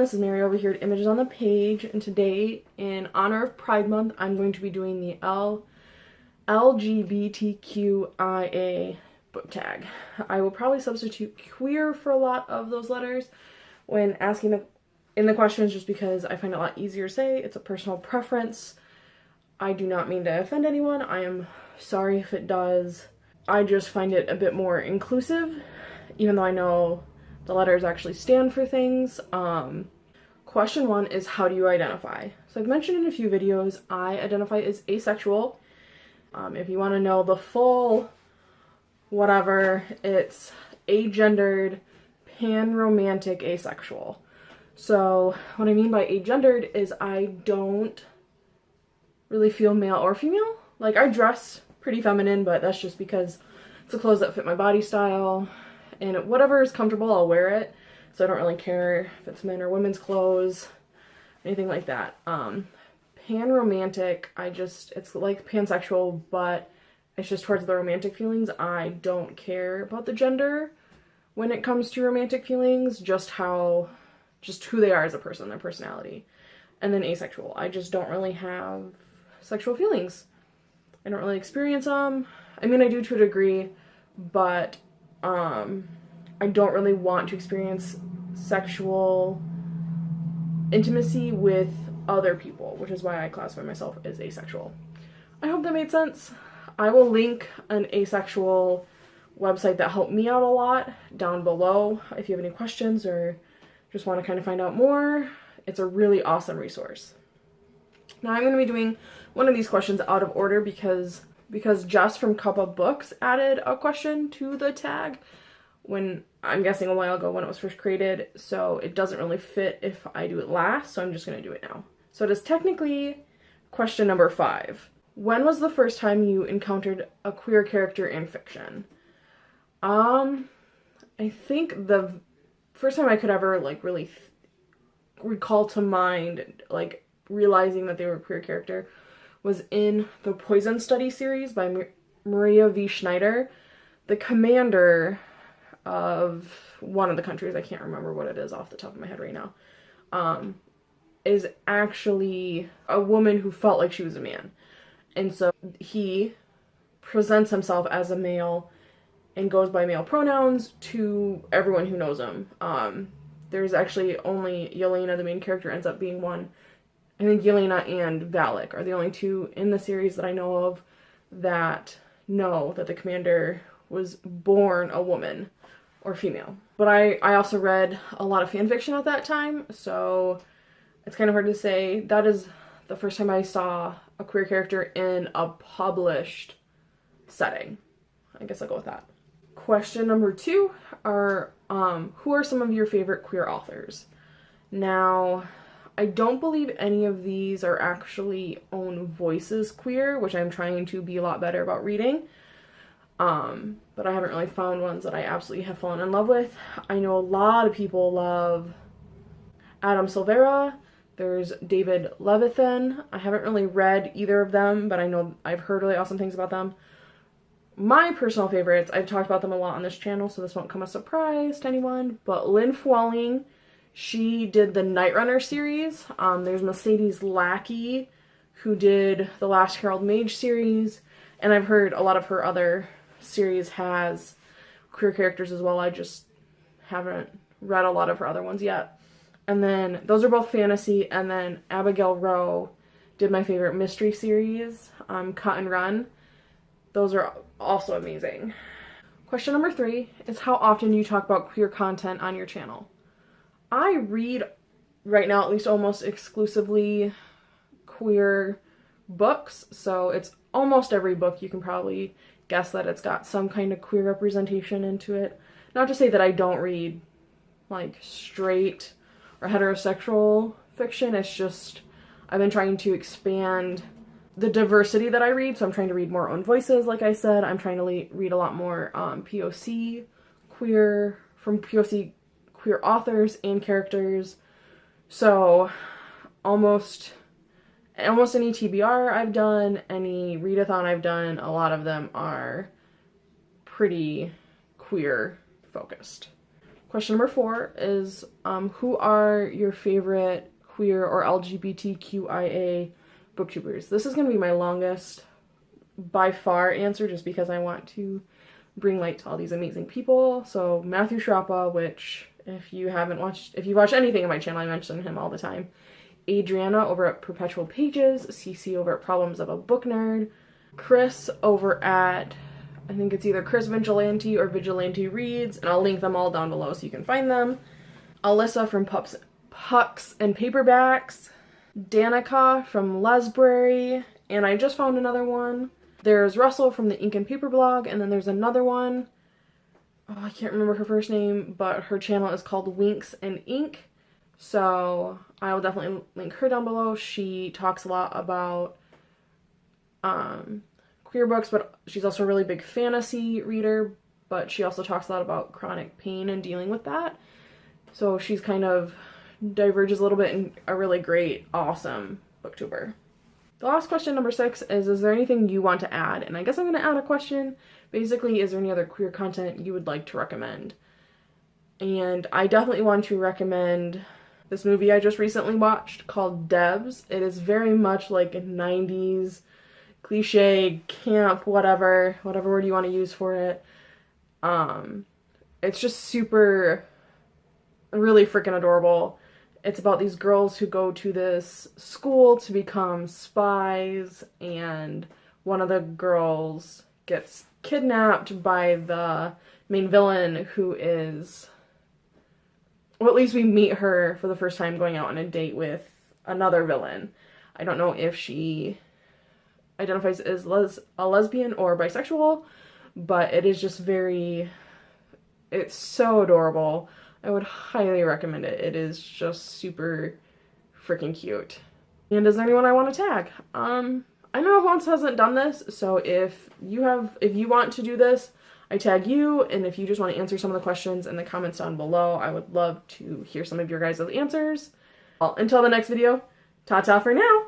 this is Mary over here at Images on the Page, and today, in honor of Pride Month, I'm going to be doing the L LGBTQIA book tag. I will probably substitute queer for a lot of those letters when asking the in the questions just because I find it a lot easier to say. It's a personal preference. I do not mean to offend anyone. I am sorry if it does. I just find it a bit more inclusive, even though I know the letters actually stand for things. Um, question one is how do you identify? So I've mentioned in a few videos, I identify as asexual. Um, if you want to know the full whatever, it's agendered, pan-romantic asexual. So what I mean by agendered is I don't really feel male or female. Like I dress pretty feminine, but that's just because it's the clothes that fit my body style and whatever is comfortable, I'll wear it. So I don't really care if it's men or women's clothes, anything like that. Um, pan romantic, I just, it's like pansexual, but it's just towards the romantic feelings. I don't care about the gender when it comes to romantic feelings, just how, just who they are as a person, their personality. And then asexual, I just don't really have sexual feelings. I don't really experience them. I mean, I do to a degree, but um, I don't really want to experience sexual intimacy with other people, which is why I classify myself as asexual. I hope that made sense. I will link an asexual website that helped me out a lot down below if you have any questions or just want to kind of find out more. It's a really awesome resource. Now I'm going to be doing one of these questions out of order because because Jess from Cuppa Books added a question to the tag when I'm guessing a while ago when it was first created, so it doesn't really fit if I do it last, so I'm just to do it now. So it is technically question number five. When was the first time you encountered a queer character in fiction? Um, I think the first time I could ever, like, really recall to mind, like, realizing that they were a queer character was in the Poison Study series by Maria V. Snyder. The commander of one of the countries, I can't remember what it is off the top of my head right now, um, is actually a woman who felt like she was a man. And so he presents himself as a male and goes by male pronouns to everyone who knows him. Um, there's actually only Yelena, the main character, ends up being one. I think Yelena and Valek are the only two in the series that I know of that know that the commander was born a woman or female. But I, I also read a lot of fan fiction at that time, so it's kind of hard to say. That is the first time I saw a queer character in a published setting. I guess I'll go with that. Question number two are, um, who are some of your favorite queer authors? Now, I don't believe any of these are actually own voices queer, which I'm trying to be a lot better about reading. Um, but I haven't really found ones that I absolutely have fallen in love with. I know a lot of people love Adam Silvera. There's David Levithan. I haven't really read either of them, but I know I've heard really awesome things about them. My personal favorites, I've talked about them a lot on this channel, so this won't come as a surprise to anyone, but Lynn Flewelling, she did the Night Runner series. Um, there's Mercedes Lackey, who did the Last Herald Mage series, and I've heard a lot of her other series has queer characters as well. I just haven't read a lot of her other ones yet. And then those are both fantasy. And then Abigail Roux did my favorite mystery series, um, Cut and Run. Those are also amazing. Question number three is how often you talk about queer content on your channel. I read right now at least almost exclusively queer books, so it's almost every book you can probably guess that it's got some kind of queer representation into it. Not to say that I don't read like straight or heterosexual fiction, it's just I've been trying to expand the diversity that I read, so I'm trying to read more own voices, like I said. I'm trying to read a lot more um, POC queer, from POC queer authors and characters. So almost almost any TBR I've done, any readathon I've done, a lot of them are pretty queer focused. Question number four is um, Who are your favorite queer or LGBTQIA booktubers? This is going to be my longest by far answer just because I want to bring light to all these amazing people. So Matthew Sciarappa, which if you haven't watched, if you watch anything on my channel, I mention him all the time. Adriana over at Perpetual Pages, CC over at Problems of a Book Nerd, Chris over at I think it's either Chris Vigilante or Vigilante Reads, and I'll link them all down below so you can find them. Alyssa from Pups, Pucks and Paperbacks, Danika from Lesbrary, and I just found another one. There's Russell from the Ink and Paper blog, and then there's another one. Oh, I can't remember her first name, but her channel is called Winks and Ink. So I will definitely link her down below. She talks a lot about um, queer books, but she's also a really big fantasy reader, but she also talks a lot about chronic pain and dealing with that. So she's kind of diverges a little bit in a really great, awesome booktuber. The last question, number six, is Is there anything you want to add? And I guess I'm going to add a question. Basically, is there any other queer content you would like to recommend? And I definitely want to recommend this movie I just recently watched called Debs. It is very much like a 90s cliche, camp, whatever, whatever word you want to use for it. Um, it's just super, really freaking adorable. It's about these girls who go to this school to become spies, and one of the girls gets kidnapped by the main villain, who is, well, at least we meet her for the first time going out on a date with another villain. I don't know if she identifies as les a lesbian or bisexual, but it is just very, it's so adorable. I would highly recommend it. It is just super freaking cute. And is there anyone I want to tag? Um, I know who else hasn't done this, so if you have, if you want to do this, I tag you, and if you just want to answer some of the questions in the comments down below, I would love to hear some of your guys' answers. Well, until the next video, ta-ta for now!